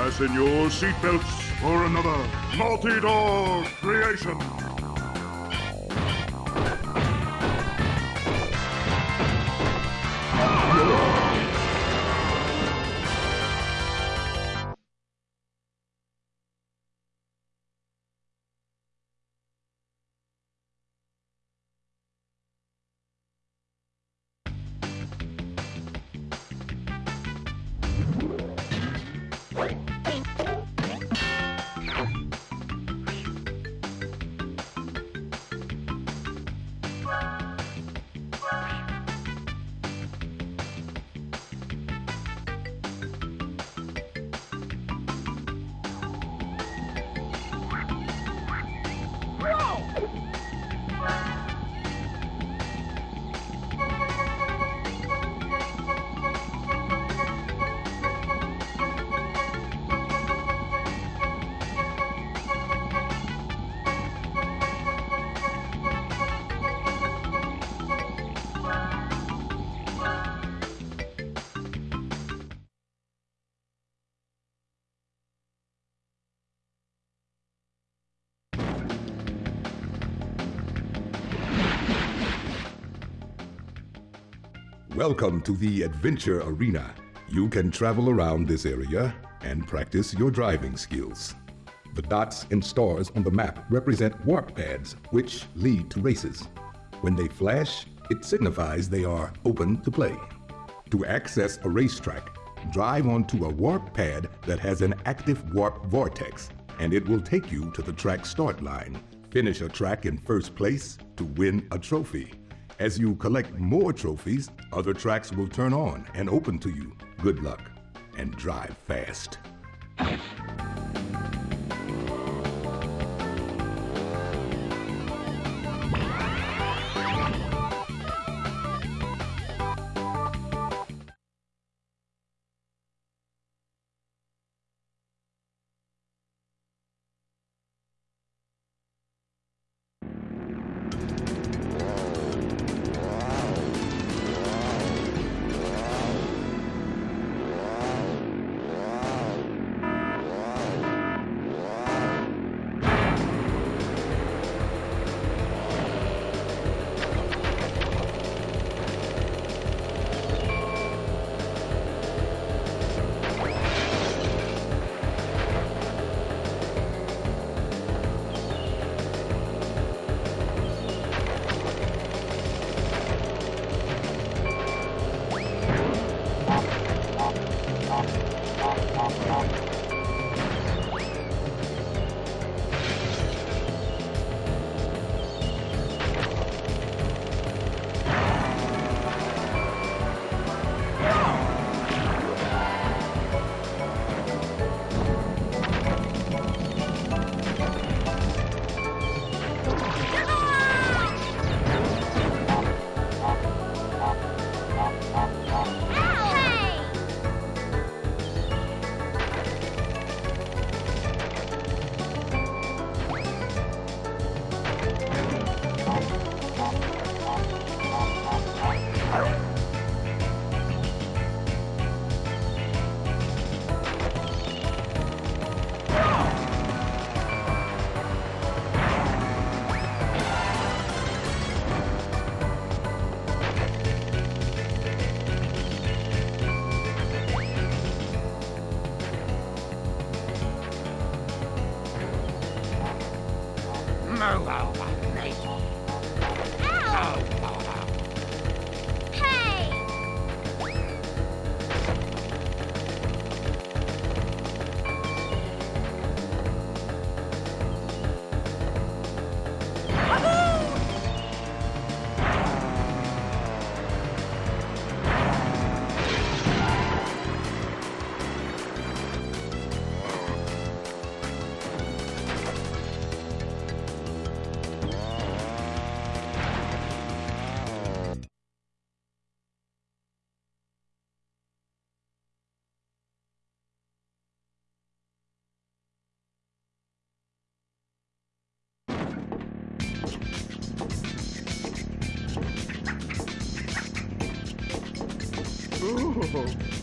Fasten your seatbelts for another multi-door creation. Welcome to the Adventure Arena. You can travel around this area and practice your driving skills. The dots and stars on the map represent warp pads, which lead to races. When they flash, it signifies they are open to play. To access a racetrack, drive onto a warp pad that has an active warp vortex, and it will take you to the track start line. Finish a track in first place to win a trophy. As you collect more trophies, other tracks will turn on and open to you. Good luck and drive fast. Move Ooh.